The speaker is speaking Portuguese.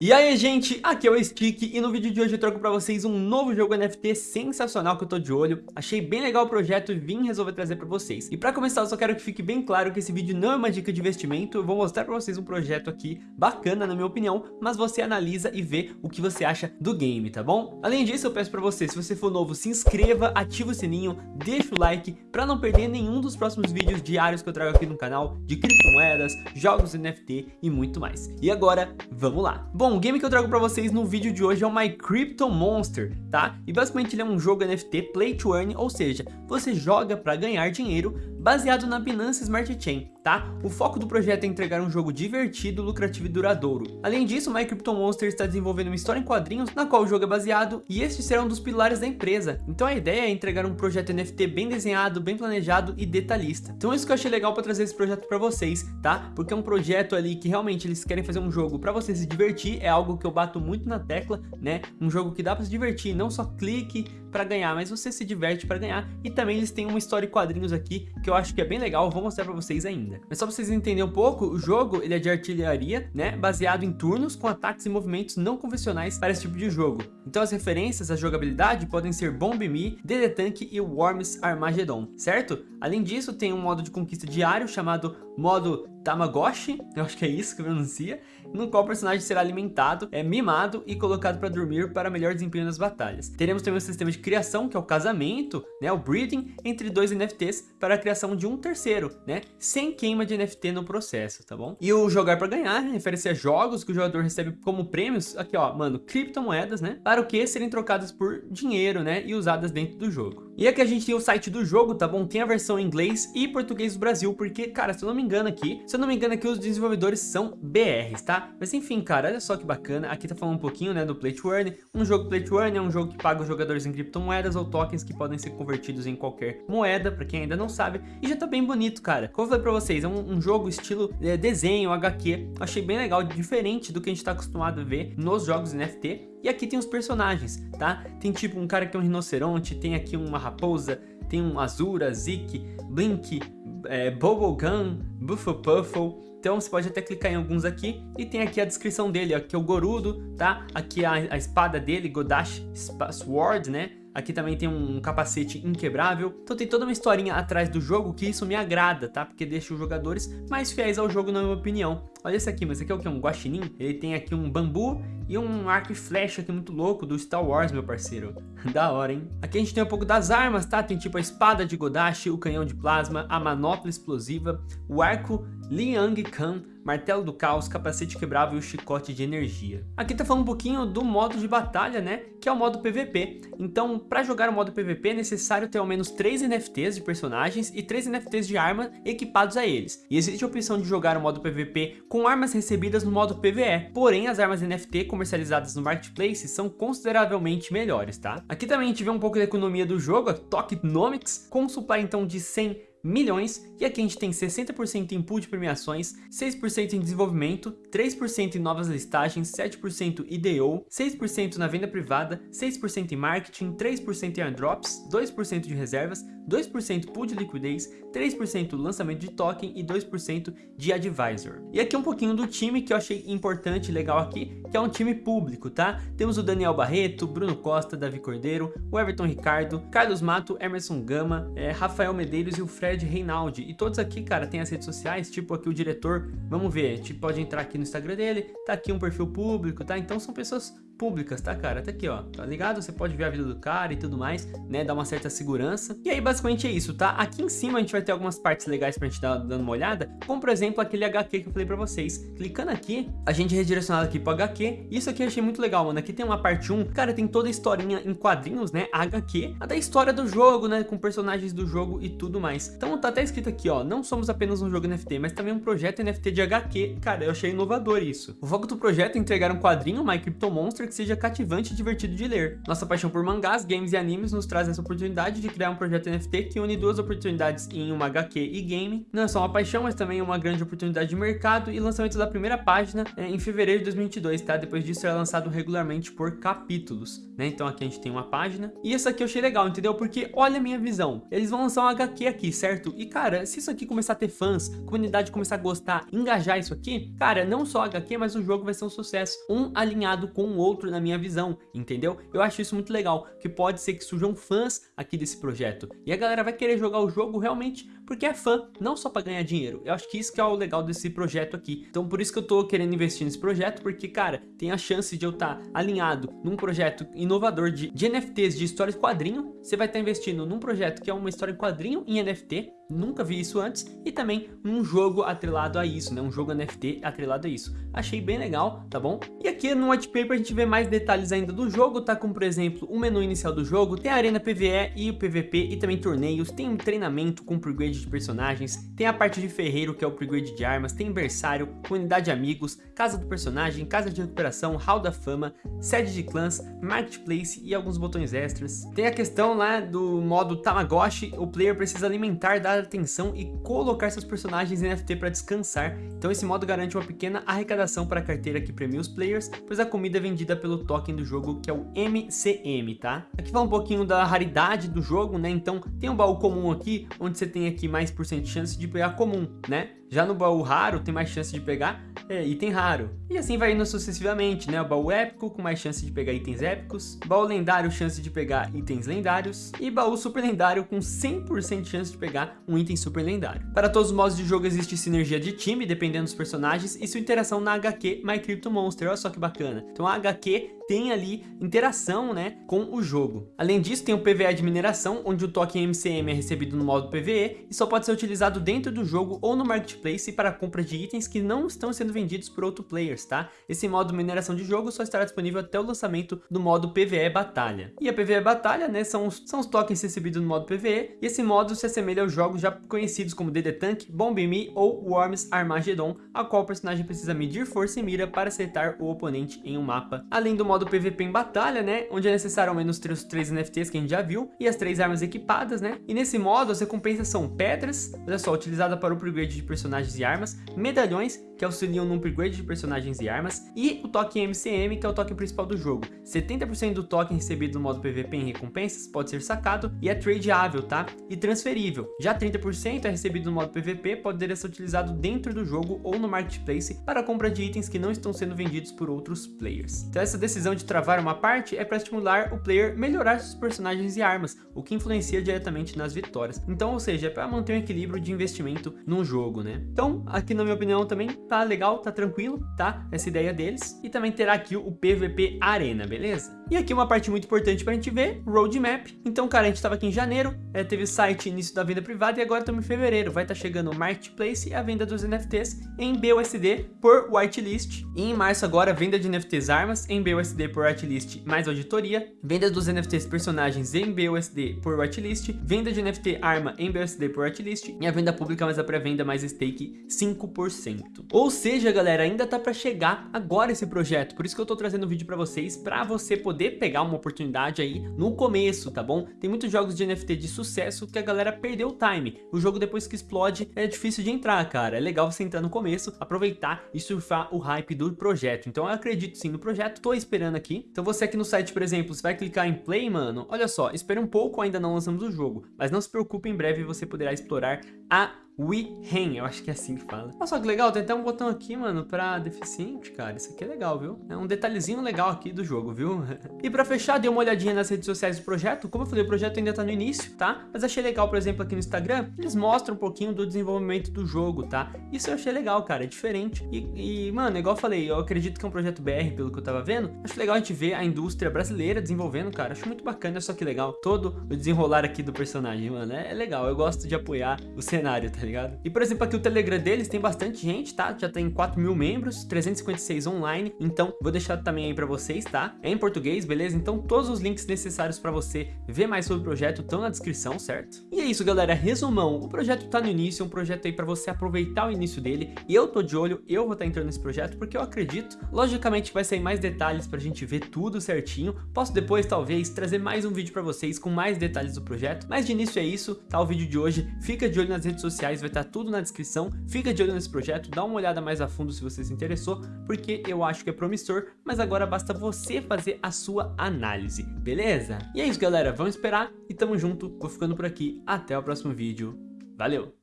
E aí gente, aqui é o Stick e no vídeo de hoje eu troco pra vocês um novo jogo NFT sensacional que eu tô de olho. Achei bem legal o projeto e vim resolver trazer pra vocês. E pra começar eu só quero que fique bem claro que esse vídeo não é uma dica de investimento. Eu vou mostrar pra vocês um projeto aqui bacana na minha opinião Mas você analisa e vê o que você acha do game, tá bom? Além disso eu peço pra você, se você for novo, se inscreva, ativa o sininho, deixa o like Pra não perder nenhum dos próximos vídeos diários que eu trago aqui no canal De criptomoedas, jogos NFT e muito mais. E agora, vamos lá. Bom, Bom, o game que eu trago pra vocês no vídeo de hoje é o My Crypto Monster, tá? E basicamente ele é um jogo NFT Play to Earn, ou seja, você joga pra ganhar dinheiro baseado na Binance Smart Chain, tá? O foco do projeto é entregar um jogo divertido, lucrativo e duradouro. Além disso, My Crypto Monster está desenvolvendo uma história em quadrinhos na qual o jogo é baseado e este será um dos pilares da empresa. Então a ideia é entregar um projeto NFT bem desenhado, bem planejado e detalhista. Então isso que eu achei legal para trazer esse projeto para vocês, tá? Porque é um projeto ali que realmente eles querem fazer um jogo para você se divertir, é algo que eu bato muito na tecla, né? Um jogo que dá para se divertir, não só clique para ganhar, mas você se diverte para ganhar. E também eles têm uma história em quadrinhos aqui que eu acho que é bem legal, vou mostrar para vocês ainda. Mas só para vocês entenderem um pouco, o jogo ele é de artilharia, né? Baseado em turnos com ataques e movimentos não convencionais para esse tipo de jogo. Então as referências à jogabilidade podem ser Bomb Me, DD Tank e Worms Armageddon, certo? Além disso, tem um modo de conquista diário chamado modo Tamagotchi, eu acho que é isso que pronuncia, no qual o personagem será alimentado, é mimado e colocado para dormir para melhor desempenho nas batalhas. Teremos também um sistema de criação, que é o casamento, né, o breeding, entre dois NFTs para a criação de um terceiro, né, sem queima de NFT no processo, tá bom? E o jogar para ganhar refere-se a jogos que o jogador recebe como prêmios, aqui ó, mano, criptomoedas, né, para o que serem trocadas por dinheiro, né, e usadas dentro do jogo. E aqui a gente tem o site do jogo, tá bom? Tem a versão em inglês e português do Brasil, porque, cara, se eu não me engano aqui, se eu não me engano aqui os desenvolvedores são BRs, tá? Mas enfim, cara, olha só que bacana. Aqui tá falando um pouquinho, né, do Play to Earn. Um jogo Play to Earn é um jogo que paga os jogadores em criptomoedas ou tokens que podem ser convertidos em qualquer moeda, pra quem ainda não sabe. E já tá bem bonito, cara. Como eu falei pra vocês, é um, um jogo estilo é, desenho, HQ. Achei bem legal, diferente do que a gente tá acostumado a ver nos jogos NFT. E aqui tem os personagens, tá? Tem tipo um cara que é um rinoceronte, tem aqui uma raposa, tem um Azura, Zik, Blink, é, Bubblegum, Buffle Então você pode até clicar em alguns aqui e tem aqui a descrição dele, aqui é o Gorudo, tá? Aqui a, a espada dele, Godash Sword, né? Aqui também tem um capacete inquebrável. Então tem toda uma historinha atrás do jogo que isso me agrada, tá? Porque deixa os jogadores mais fiéis ao jogo, na minha opinião. Olha esse aqui, mas esse aqui é o que? Um guaxinim? Ele tem aqui um bambu e um arco e flecha aqui muito louco do Star Wars, meu parceiro. da hora, hein? Aqui a gente tem um pouco das armas, tá? Tem tipo a espada de Godashi, o canhão de plasma, a manopla explosiva, o arco Liang Kan, martelo do caos, capacete quebrável e o chicote de energia. Aqui tá falando um pouquinho do modo de batalha, né? Que é o modo PVP. Então, para jogar o modo PVP é necessário ter ao menos 3 NFTs de personagens e 3 NFTs de arma equipados a eles. E existe a opção de jogar o modo PVP com armas recebidas no modo PVE. Porém, as armas NFT comercializadas no Marketplace são consideravelmente melhores, tá? Aqui também a gente vê um pouco da economia do jogo, a Tokenomics, com um supply então de 100 milhões, e aqui a gente tem 60% em pool de premiações, 6% em desenvolvimento, 3% em novas listagens, 7% IDO, 6% na venda privada, 6% em marketing, 3% em airdrops, 2% de reservas, 2% pool de liquidez, 3% lançamento de token e 2% de advisor. E aqui um pouquinho do time que eu achei importante e legal aqui, que é um time público, tá? Temos o Daniel Barreto, Bruno Costa, Davi Cordeiro, o Everton Ricardo, Carlos Mato, Emerson Gama, é, Rafael Medeiros e o Fred Reinaldi. E todos aqui, cara, tem as redes sociais, tipo aqui o diretor, vamos ver, gente pode entrar aqui no Instagram dele, tá aqui um perfil público, tá? Então são pessoas públicas, tá, cara? Tá aqui, ó, tá ligado? Você pode ver a vida do cara e tudo mais, né? Dar uma certa segurança. E aí, basicamente é isso, tá? Aqui em cima a gente vai ter algumas partes legais pra gente dar dando uma olhada, como, por exemplo, aquele HQ que eu falei pra vocês. Clicando aqui, a gente é redirecionado aqui pro HQ. Isso aqui eu achei muito legal, mano. Aqui tem uma parte 1, cara, tem toda a historinha em quadrinhos, né? HQ, a da história do jogo, né? Com personagens do jogo e tudo mais. Então tá até escrito aqui, ó, não somos apenas um jogo NFT, mas também um projeto NFT de HQ. Cara, eu achei inovador isso. O foco do projeto é entregar um quadrinho, My Crypto Monster, que seja cativante e divertido de ler. Nossa paixão por mangás, games e animes nos traz essa oportunidade de criar um projeto NFT que une duas oportunidades em uma HQ e game. Não é só uma paixão, mas também uma grande oportunidade de mercado e lançamento da primeira página é, em fevereiro de 2022, tá? Depois disso será lançado regularmente por capítulos, né? Então aqui a gente tem uma página. E essa aqui eu achei legal, entendeu? Porque olha a minha visão. Eles vão lançar um HQ aqui, certo? E cara, se isso aqui começar a ter fãs, comunidade começar a gostar, engajar isso aqui, cara, não só HQ, mas o jogo vai ser um sucesso. Um alinhado com o outro na minha visão, entendeu? Eu acho isso muito legal, que pode ser que surjam fãs aqui desse projeto. E a galera vai querer jogar o jogo realmente porque é fã, não só para ganhar dinheiro. Eu acho que isso que é o legal desse projeto aqui. Então por isso que eu tô querendo investir nesse projeto, porque, cara, tem a chance de eu estar tá alinhado num projeto inovador de, de NFTs, de histórias quadrinho. Você vai estar tá investindo num projeto que é uma história em quadrinho em NFT, nunca vi isso antes, e também um jogo atrelado a isso, né? Um jogo NFT atrelado a isso. Achei bem legal, tá bom? E aqui no white paper a gente vê mais detalhes ainda do jogo, tá? Como por exemplo, o menu inicial do jogo, tem a arena PvE e o PvP e também torneios, tem um treinamento com upgrade de personagens, tem a parte de ferreiro que é o upgrade de armas, tem berçário, comunidade de amigos, casa do personagem, casa de recuperação, hall da fama, sede de clãs, marketplace e alguns botões extras. Tem a questão lá do modo Tamagotchi, o player precisa alimentar da atenção e colocar seus personagens em NFT para descansar, então esse modo garante uma pequena arrecadação para a carteira que premia os players, pois a comida é vendida pelo token do jogo que é o MCM, tá? Aqui fala um pouquinho da raridade do jogo, né? Então tem um baú comum aqui, onde você tem aqui mais por cento de chance de pegar comum, né? Já no baú raro tem mais chance de pegar é, item raro. E assim vai indo sucessivamente, né? O baú épico com mais chance de pegar itens épicos, baú lendário chance de pegar itens lendários e baú super lendário com 100% de chance de pegar um item super lendário. Para todos os modos de jogo existe sinergia de time, dependendo dos personagens, e sua interação na HQ My Crypto Monster, olha só que bacana. Então a HQ tem ali interação né, com o jogo. Além disso, tem o PVE de mineração, onde o token MCM é recebido no modo PVE e só pode ser utilizado dentro do jogo ou no Marketplace para compra de itens que não estão sendo vendidos por outros players, tá? Esse modo mineração de jogo só estará disponível até o lançamento do modo PVE Batalha. E a PVE Batalha, né, são os, são os tokens recebidos no modo PVE, e esse modo se assemelha aos jogos já conhecidos como DD Tank, Bomb Me ou Worms Armageddon, a qual o personagem precisa medir força e mira para acertar o oponente em um mapa. Além do modo PVP em batalha, né? Onde é necessário ao menos ter os três NFTs que a gente já viu e as três armas equipadas, né? E nesse modo as recompensas são pedras, olha só, utilizada para o upgrade de personagens e armas, medalhões, que auxiliam no upgrade de personagens e armas, e o token MCM, que é o token principal do jogo. 70% do token recebido no modo PVP em recompensas pode ser sacado e é tradeável, tá? E transferível. Já 30% é recebido no modo PVP, poderia ser utilizado dentro do jogo ou no marketplace para compra de itens que não estão sendo vendidos por outros players. Então essa decisão de travar uma parte é para estimular o player melhorar seus personagens e armas, o que influencia diretamente nas vitórias. Então, ou seja, é para manter um equilíbrio de investimento num jogo, né? Então, aqui na minha opinião também tá legal, tá tranquilo, tá? Essa ideia deles. E também terá aqui o PVP Arena, beleza? E aqui uma parte muito importante para a gente ver, roadmap. Então, cara, a gente estava aqui em janeiro, é, teve site início da venda privada e agora estamos em fevereiro. Vai estar tá chegando o Marketplace e a venda dos NFTs em BUSD por whitelist. E em março agora, venda de NFTs armas em BUSD por whitelist mais auditoria. Venda dos NFTs personagens em BUSD por whitelist. Venda de NFT arma em BUSD por whitelist. E a venda pública mais a pré-venda mais stake 5%. Ou seja, galera, ainda tá para chegar agora esse projeto. Por isso que eu tô trazendo o vídeo para vocês, para você poder pegar uma oportunidade aí no começo, tá bom? Tem muitos jogos de NFT de sucesso que a galera perdeu o time. O jogo depois que explode é difícil de entrar, cara. É legal você entrar no começo, aproveitar e surfar o hype do projeto. Então eu acredito sim no projeto, tô esperando aqui. Então você aqui no site, por exemplo, você vai clicar em play, mano. Olha só, espere um pouco, ainda não lançamos o jogo. Mas não se preocupe, em breve você poderá explorar a WeHang, eu acho que é assim que fala. Olha só que legal, tem até um botão aqui, mano, pra deficiente, cara. Isso aqui é legal, viu? É um detalhezinho legal aqui do jogo, viu? e pra fechar, dei uma olhadinha nas redes sociais do projeto. Como eu falei, o projeto ainda tá no início, tá? Mas achei legal, por exemplo, aqui no Instagram, eles mostram um pouquinho do desenvolvimento do jogo, tá? Isso eu achei legal, cara, é diferente. E, e, mano, igual eu falei, eu acredito que é um projeto BR, pelo que eu tava vendo. Acho legal a gente ver a indústria brasileira desenvolvendo, cara. Acho muito bacana, só que legal. Todo o desenrolar aqui do personagem, mano, é legal. Eu gosto de apoiar o cenário, tá ligado? E, por exemplo, aqui o Telegram deles tem bastante gente, tá? Já tem 4 mil membros, 356 online, então vou deixar também aí pra vocês, tá? É em português, beleza? Então todos os links necessários pra você ver mais sobre o projeto estão na descrição, certo? E é isso, galera, resumão, o projeto tá no início, é um projeto aí pra você aproveitar o início dele, e eu tô de olho, eu vou estar tá entrando nesse projeto, porque eu acredito, logicamente vai sair mais detalhes pra gente ver tudo certinho, posso depois, talvez, trazer mais um vídeo pra vocês com mais detalhes do projeto, mas de início é isso, tá o vídeo de hoje, fica de olho nas redes vai estar tá tudo na descrição, fica de olho nesse projeto, dá uma olhada mais a fundo se você se interessou, porque eu acho que é promissor, mas agora basta você fazer a sua análise, beleza? E é isso galera, vamos esperar e tamo junto, vou ficando por aqui, até o próximo vídeo, valeu!